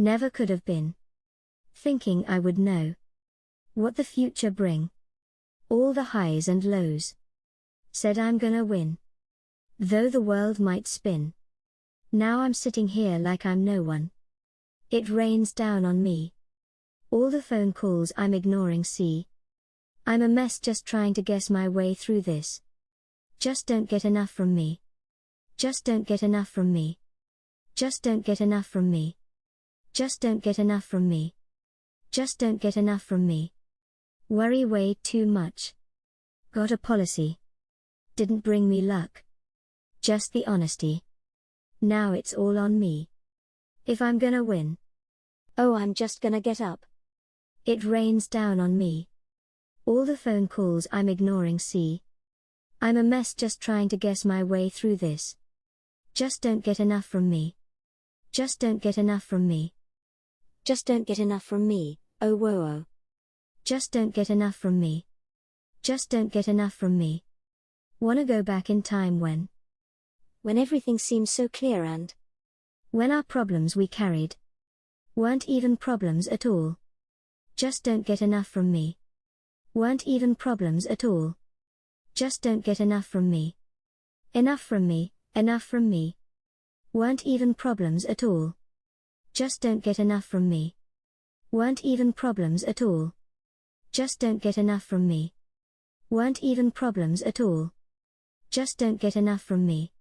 Never could have been. Thinking I would know. What the future bring. All the highs and lows. Said I'm gonna win. Though the world might spin. Now I'm sitting here like I'm no one. It rains down on me. All the phone calls I'm ignoring see. I'm a mess just trying to guess my way through this. Just don't get enough from me. Just don't get enough from me. Just don't get enough from me. Just don't get enough from me. Just don't get enough from me. Worry way too much. Got a policy. Didn't bring me luck. Just the honesty. Now it's all on me. If I'm gonna win. Oh, I'm just gonna get up. It rains down on me. All the phone calls I'm ignoring see. I'm a mess just trying to guess my way through this. Just don't get enough from me. Just don't get enough from me. Just don't get enough from me, oh whoa oh. Just don't get enough from me. Just don't get enough from me. Wanna go back in time when? When everything seemed so clear and when our problems we carried weren't even problems at all. Just don't get enough from me. Weren't even problems at all. Just don't get enough from me. Enough from me, enough from me. Weren't even problems at all. Just don't get enough from me. Weren't even problems at all. Just don't get enough from me. Weren't even problems at all. Just don't get enough from me.